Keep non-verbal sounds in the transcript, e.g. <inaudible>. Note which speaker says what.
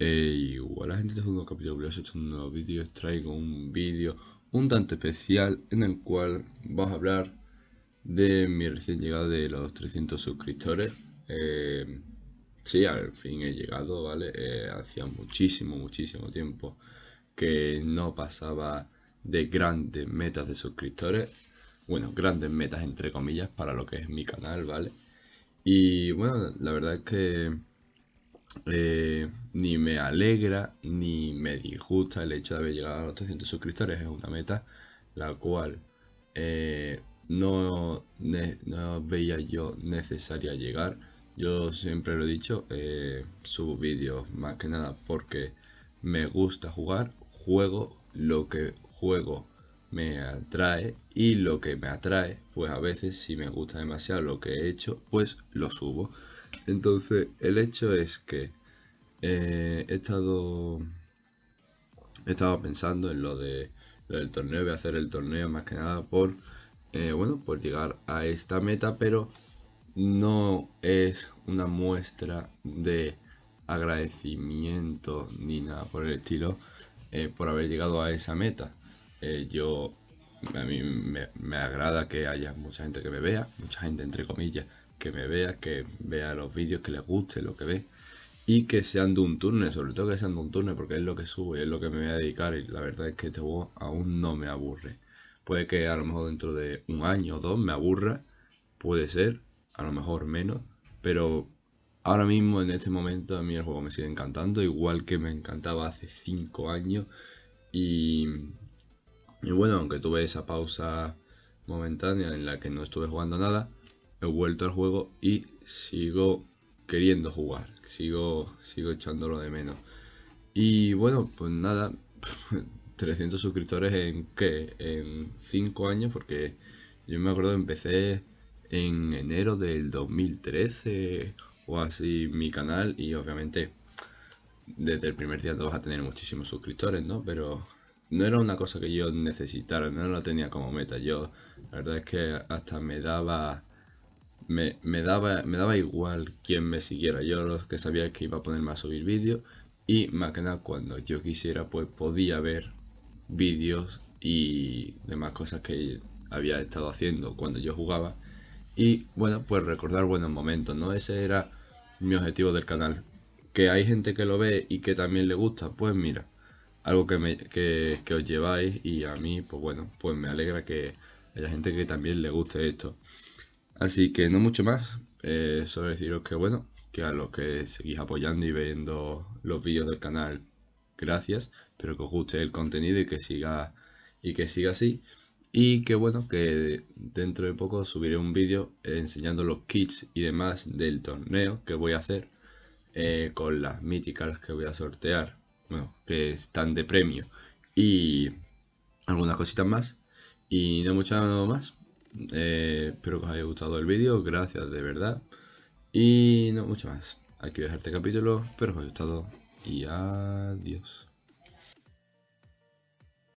Speaker 1: igual la gente de un capítulo esto es un nuevo vídeo, traigo un vídeo un tanto especial en el cual vamos a hablar de mi recién llegada de los 300 suscriptores. Eh, sí, al fin he llegado, ¿vale? Eh, hacía muchísimo, muchísimo tiempo que no pasaba de grandes metas de suscriptores. Bueno, grandes metas entre comillas para lo que es mi canal, ¿vale? Y bueno, la verdad es que eh, ni me alegra ni me disgusta el hecho de haber llegado a los 300 suscriptores. Es una meta la cual eh, no, veía yo necesaria llegar. Yo siempre lo he dicho, eh, subo vídeos más que nada porque me gusta jugar, juego lo que juego me atrae y lo que me atrae, pues a veces si me gusta demasiado lo que he hecho, pues lo subo. Entonces, el hecho es que eh, he estado he pensando en lo de del torneo, voy a hacer el torneo más que nada por eh, bueno, por llegar a esta meta, pero no es una muestra de agradecimiento ni nada por el estilo eh, por haber llegado a esa meta. yo a mí me, me, agrada que haya mucha gente que me vea, mucha gente entre comillas que me vea, que vea los vídeos, que les guste lo que ve y que sean de un turno, sobre todo que sean de un turno porque es lo que subo y es lo que me voy a dedicar y la verdad es que este juego aún no me aburre. Puede que a lo mejor dentro de un año o dos me aburra, puede ser, a lo mejor menos, pero ahora mismo en este momento a mí el juego me sigue encantando, igual que me encantaba hace 5 años y, y bueno, aunque tuve esa pausa momentánea en la que no estuve jugando nada, he vuelto al juego y sigo queriendo jugar, sigo, sigo echándolo de menos. Y bueno, pues nada, <laughs> 300 suscriptores en qué, en 5 años, porque yo me acuerdo que empecé en enero del 2013 o así mi canal y obviamente desde el primer día no vas a tener muchísimos suscriptores, ¿no? Pero no era una cosa que yo necesitara, no lo tenía como meta. Yo, la verdad es que hasta me daba me, daba, me daba igual quién me siguiera. Yo lo que sabía que iba a ponerme a subir vídeos y más que nada cuando yo quisiera pues podía ver vídeos y demás cosas que había estado haciendo cuando yo jugaba. Y bueno, pues recordar buenos momentos, ¿no? Ese era mi objetivo del canal. Que hay gente que lo ve y que también le gusta, pues mira, algo que, me, que os lleváis y a mí, pues bueno, pues me alegra que haya gente que también le guste esto. Así que no mucho más, eh, solo deciros que bueno, que a los que seguís apoyando y viendo los vídeos del canal, gracias, espero que os guste el contenido y que siga y que siga así. Y que bueno, que dentro de poco subiré un vídeo enseñando los kits y demás del torneo que voy a hacer eh, con las míticas que voy a sortear, bueno, que están de premio. Y algunas cositas más. Y no mucho más, eh, espero que os haya gustado el vídeo, gracias de verdad. Y no mucho más. Aquí voy a dejar este capítulo, espero que os haya gustado y adiós.